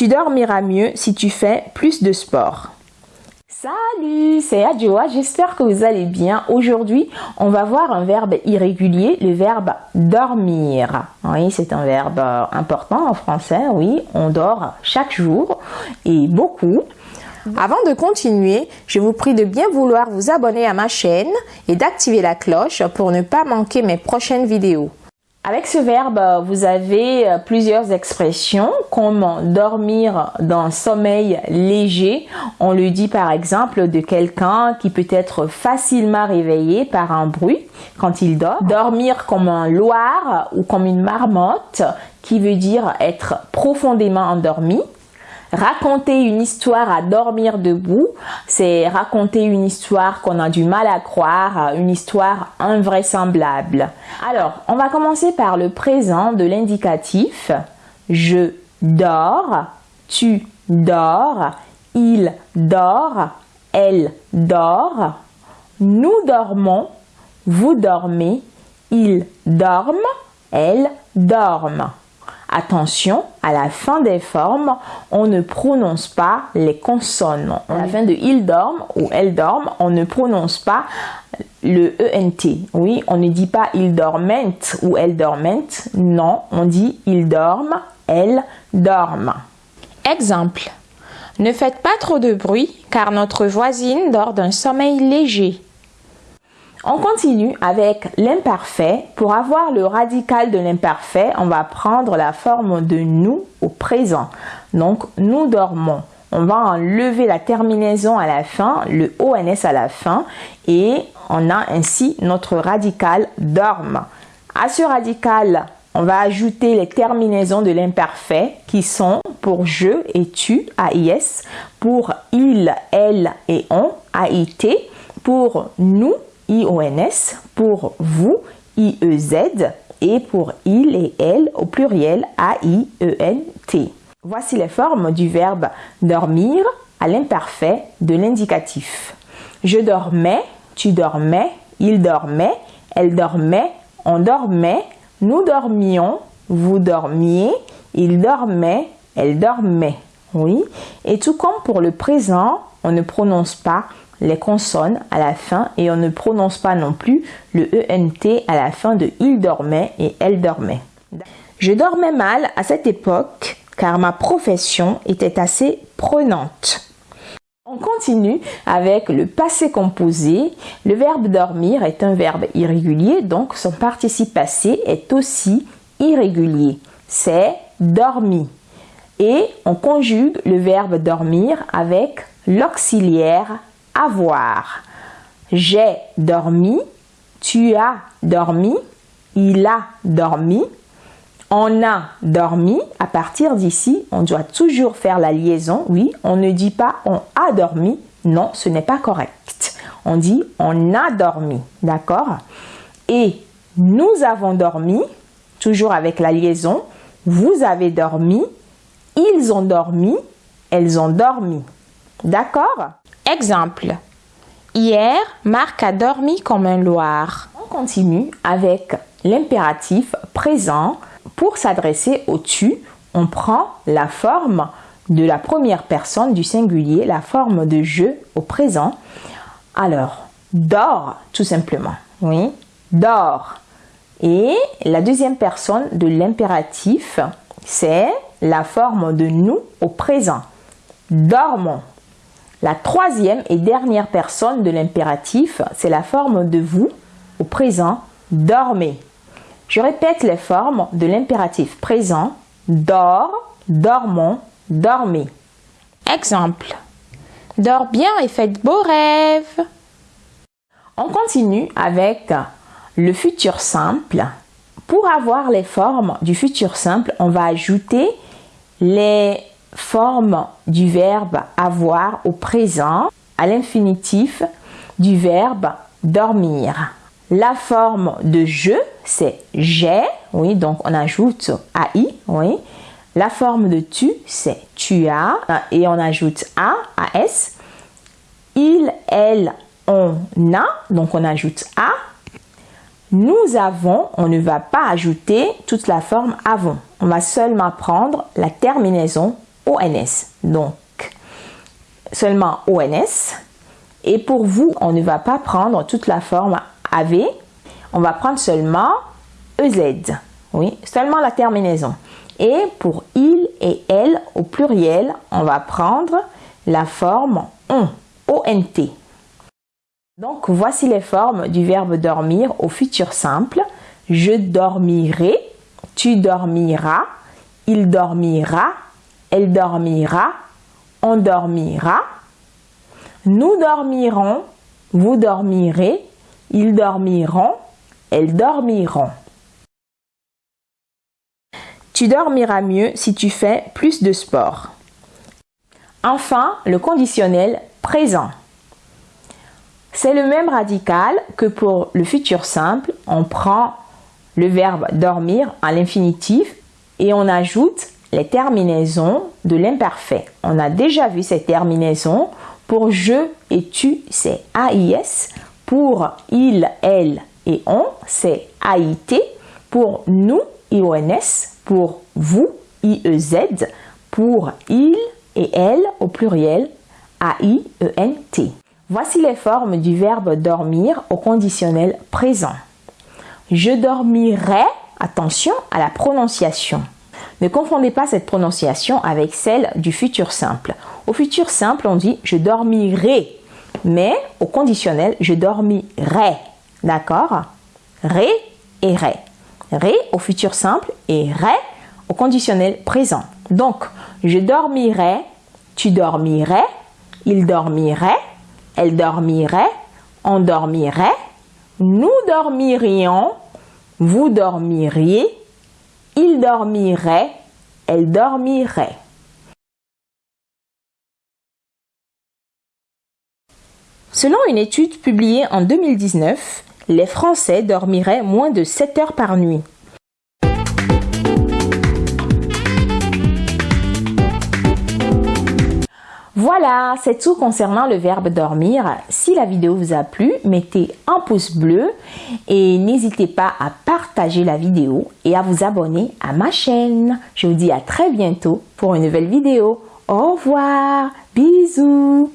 Tu dormiras mieux si tu fais plus de sport. Salut, c'est Adjoa, j'espère que vous allez bien. Aujourd'hui, on va voir un verbe irrégulier, le verbe dormir. Oui, c'est un verbe important en français, oui, on dort chaque jour et beaucoup. Avant de continuer, je vous prie de bien vouloir vous abonner à ma chaîne et d'activer la cloche pour ne pas manquer mes prochaines vidéos. Avec ce verbe, vous avez euh, plusieurs expressions comme dormir d'un sommeil léger. On le dit par exemple de quelqu'un qui peut être facilement réveillé par un bruit quand il dort. Dormir comme un loir ou comme une marmotte qui veut dire être profondément endormi. Raconter une histoire à dormir debout, c'est raconter une histoire qu'on a du mal à croire, une histoire invraisemblable. Alors, on va commencer par le présent de l'indicatif. Je dors, tu dors, il dort, elle dort, nous dormons, vous dormez, ils dorment, elles dorment. Attention, à la fin des formes, on ne prononce pas les consonnes. À la fin de il dorme ou elle dorme, on ne prononce pas le ENT. Oui, on ne dit pas il dorment ou elle dorment. Non, on dit il dorme, elle dorme. Exemple. Ne faites pas trop de bruit car notre voisine dort d'un sommeil léger. On continue avec l'imparfait. Pour avoir le radical de l'imparfait, on va prendre la forme de nous au présent. Donc, nous dormons. On va enlever la terminaison à la fin, le ONS à la fin, et on a ainsi notre radical dorme. À ce radical, on va ajouter les terminaisons de l'imparfait qui sont pour je et tu, AIS, pour il, elle et on, AIT, pour nous, IONS, pour vous, IEZ, et pour il et elle au pluriel A-I-E-N-T. Voici les formes du verbe dormir à l'imparfait de l'indicatif. Je dormais, tu dormais, il dormait, elle dormait, on dormait, nous dormions, vous dormiez, il dormait, elle dormait. Oui. Et tout comme pour le présent, on ne prononce pas les consonnes à la fin et on ne prononce pas non plus le ENT à la fin de il dormait et elle dormait. Je dormais mal à cette époque car ma profession était assez prenante. On continue avec le passé composé. Le verbe dormir est un verbe irrégulier, donc son participe passé est aussi irrégulier. C'est dormi. Et on conjugue le verbe dormir avec l'auxiliaire avoir. J'ai dormi, tu as dormi, il a dormi, on a dormi. À partir d'ici, on doit toujours faire la liaison. Oui, on ne dit pas on a dormi. Non, ce n'est pas correct. On dit on a dormi. D'accord? Et nous avons dormi, toujours avec la liaison. Vous avez dormi, ils ont dormi, elles ont dormi. D'accord Exemple. Hier, Marc a dormi comme un loir. On continue avec l'impératif présent. Pour s'adresser au tu, on prend la forme de la première personne du singulier, la forme de je au présent. Alors, dors tout simplement. Oui, dors. Et la deuxième personne de l'impératif, c'est la forme de nous au présent. Dormons. La troisième et dernière personne de l'impératif, c'est la forme de vous au présent, dormez. Je répète les formes de l'impératif présent, dors, dormons, dormez. Exemple. Dors bien et faites beaux rêves. On continue avec le futur simple. Pour avoir les formes du futur simple, on va ajouter les forme du verbe avoir au présent à l'infinitif du verbe dormir. La forme de je, c'est j'ai, oui, donc on ajoute AI, oui. La forme de tu, c'est tu as, et on ajoute a, as. Il, elle, on a, donc on ajoute a. Nous avons, on ne va pas ajouter toute la forme avons. On va seulement prendre la terminaison ONS. Donc, seulement ONS. Et pour vous, on ne va pas prendre toute la forme AV. On va prendre seulement EZ. Oui, seulement la terminaison. Et pour il et elle au pluriel, on va prendre la forme on, ONT. Donc, voici les formes du verbe dormir au futur simple. Je dormirai, tu dormiras, il dormira, elle dormira, on dormira. Nous dormirons, vous dormirez, ils dormiront, elles dormiront. Tu dormiras mieux si tu fais plus de sport. Enfin, le conditionnel présent. C'est le même radical que pour le futur simple. On prend le verbe dormir à l'infinitif et on ajoute les terminaisons de l'imparfait. On a déjà vu ces terminaisons. Pour je et tu, c'est AIS. Pour il, elle et on, c'est AIT. Pour nous, IONS. Pour vous, IEZ. Pour il et elle au pluriel, A-I-E-N-T. Voici les formes du verbe dormir au conditionnel présent. Je dormirai, attention à la prononciation. Ne confondez pas cette prononciation avec celle du futur simple. Au futur simple, on dit je dormirai, mais au conditionnel, je dormirai. D'accord? Ré et ré. Ré au futur simple et ré au conditionnel présent. Donc, je dormirai, tu dormirais, il dormirait, elle dormirait, on dormirait, nous dormirions, vous dormiriez, dormirait, elle dormirait. Selon une étude publiée en 2019, les Français dormiraient moins de 7 heures par nuit. Voilà, c'est tout concernant le verbe dormir. Si la vidéo vous a plu, mettez un pouce bleu et n'hésitez pas à partager la vidéo et à vous abonner à ma chaîne. Je vous dis à très bientôt pour une nouvelle vidéo. Au revoir, bisous.